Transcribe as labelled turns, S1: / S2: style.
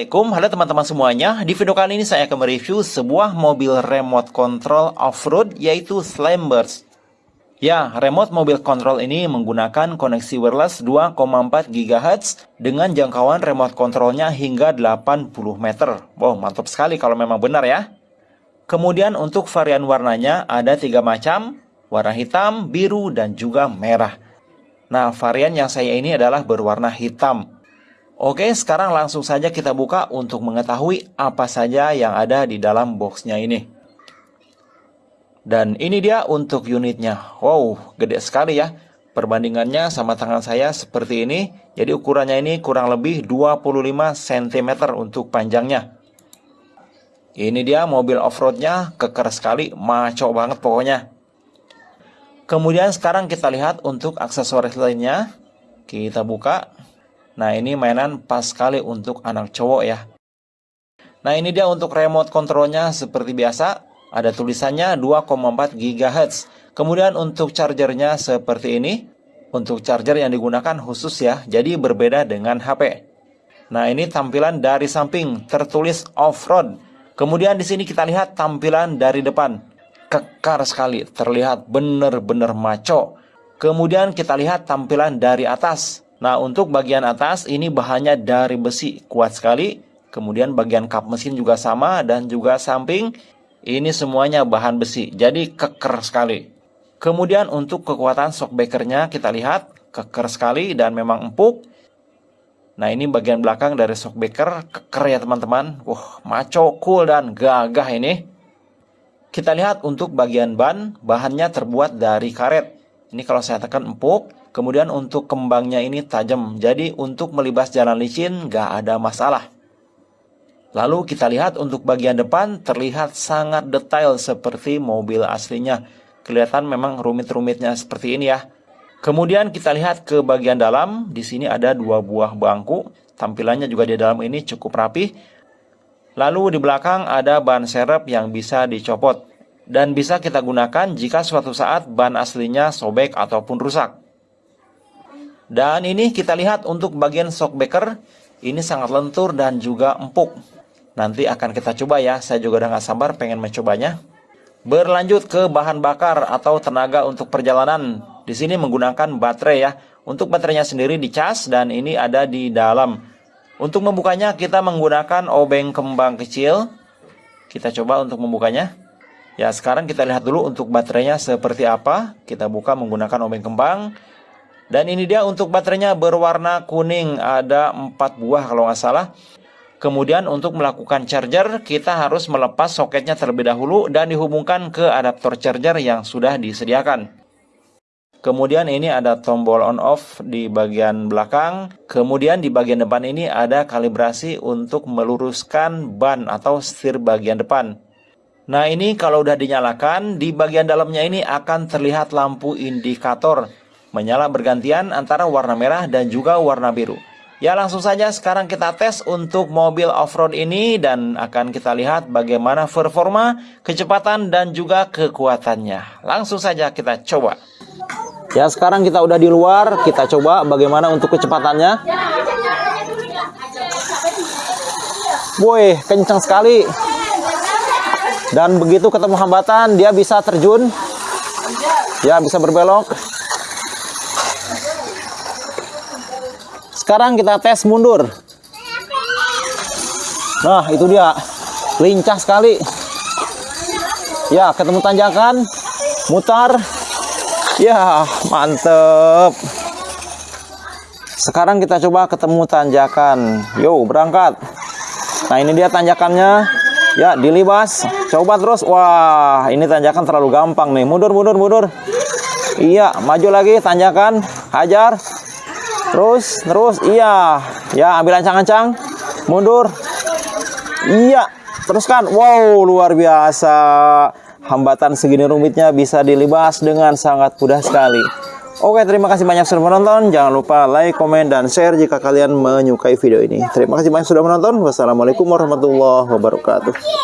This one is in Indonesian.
S1: Assalamualaikum, halo teman-teman semuanya. Di video kali ini saya akan mereview sebuah mobil remote control off-road yaitu Slamburst Ya, remote mobil control ini menggunakan koneksi wireless 2,4 GHz dengan jangkauan remote controlnya hingga 80 meter. Wow, mantap sekali kalau memang benar ya. Kemudian untuk varian warnanya ada tiga macam Warna hitam, biru, dan juga merah. Nah, varian yang saya ini adalah berwarna hitam Oke, sekarang langsung saja kita buka untuk mengetahui apa saja yang ada di dalam boxnya ini. Dan ini dia untuk unitnya. Wow, gede sekali ya. Perbandingannya sama tangan saya seperti ini. Jadi ukurannya ini kurang lebih 25 cm untuk panjangnya. Ini dia mobil off-roadnya, keker sekali, maco banget pokoknya. Kemudian sekarang kita lihat untuk aksesoris lainnya. Kita buka. Nah ini mainan pas sekali untuk anak cowok ya. Nah ini dia untuk remote kontrolnya seperti biasa. Ada tulisannya 2,4 GHz. Kemudian untuk chargernya seperti ini. Untuk charger yang digunakan khusus ya. Jadi berbeda dengan HP. Nah ini tampilan dari samping tertulis off-road. Kemudian di sini kita lihat tampilan dari depan. Kekar sekali, terlihat benar-benar maco. Kemudian kita lihat tampilan dari atas. Nah, untuk bagian atas ini bahannya dari besi, kuat sekali. Kemudian bagian kap mesin juga sama dan juga samping ini semuanya bahan besi. Jadi keker sekali. Kemudian untuk kekuatan shockbreakernya kita lihat keker sekali dan memang empuk. Nah, ini bagian belakang dari shockbreaker keker ya teman-teman. Wah, maco, cool dan gagah ini. Kita lihat untuk bagian ban, bahannya terbuat dari karet. Ini kalau saya tekan empuk, Kemudian untuk kembangnya ini tajam, jadi untuk melibas jalan licin gak ada masalah. Lalu kita lihat untuk bagian depan terlihat sangat detail seperti mobil aslinya. Kelihatan memang rumit-rumitnya seperti ini ya. Kemudian kita lihat ke bagian dalam, di sini ada dua buah bangku. Tampilannya juga di dalam ini cukup rapi. Lalu di belakang ada ban serep yang bisa dicopot. Dan bisa kita gunakan jika suatu saat ban aslinya sobek ataupun rusak. Dan ini kita lihat untuk bagian shockbreaker ini sangat lentur dan juga empuk. Nanti akan kita coba ya, saya juga udah gak sabar pengen mencobanya. Berlanjut ke bahan bakar atau tenaga untuk perjalanan. Di sini menggunakan baterai ya. Untuk baterainya sendiri dicas dan ini ada di dalam. Untuk membukanya kita menggunakan obeng kembang kecil. Kita coba untuk membukanya. Ya sekarang kita lihat dulu untuk baterainya seperti apa. Kita buka menggunakan obeng kembang. Dan ini dia untuk baterainya berwarna kuning, ada 4 buah kalau nggak salah. Kemudian untuk melakukan charger, kita harus melepas soketnya terlebih dahulu dan dihubungkan ke adaptor charger yang sudah disediakan. Kemudian ini ada tombol on off di bagian belakang. Kemudian di bagian depan ini ada kalibrasi untuk meluruskan ban atau setir bagian depan. Nah ini kalau udah dinyalakan, di bagian dalamnya ini akan terlihat lampu indikator menyala bergantian antara warna merah dan juga warna biru. Ya langsung saja sekarang kita tes untuk mobil off-road ini dan akan kita lihat bagaimana performa, kecepatan dan juga kekuatannya. Langsung saja kita coba. Ya sekarang kita udah di luar, kita coba bagaimana untuk kecepatannya. Woi, kencang sekali. Dan begitu ketemu hambatan, dia bisa terjun. Ya, bisa berbelok. Sekarang kita tes mundur. Nah, itu dia. Lincah sekali. Ya, ketemu tanjakan. Mutar. Ya, mantep. Sekarang kita coba ketemu tanjakan. Yo, berangkat. Nah, ini dia tanjakannya. Ya, dilibas. Coba terus. Wah, ini tanjakan terlalu gampang nih. Mundur, mundur, mundur. Iya, maju lagi tanjakan. Hajar. Terus, terus, iya. Ya, ambil ancang-ancang. Mundur. Iya. Teruskan. Wow, luar biasa. Hambatan segini rumitnya bisa dilibas dengan sangat mudah sekali. Oke, terima kasih banyak sudah menonton. Jangan lupa like, komen, dan share jika kalian menyukai video ini. Terima kasih banyak sudah menonton. Wassalamualaikum warahmatullahi wabarakatuh.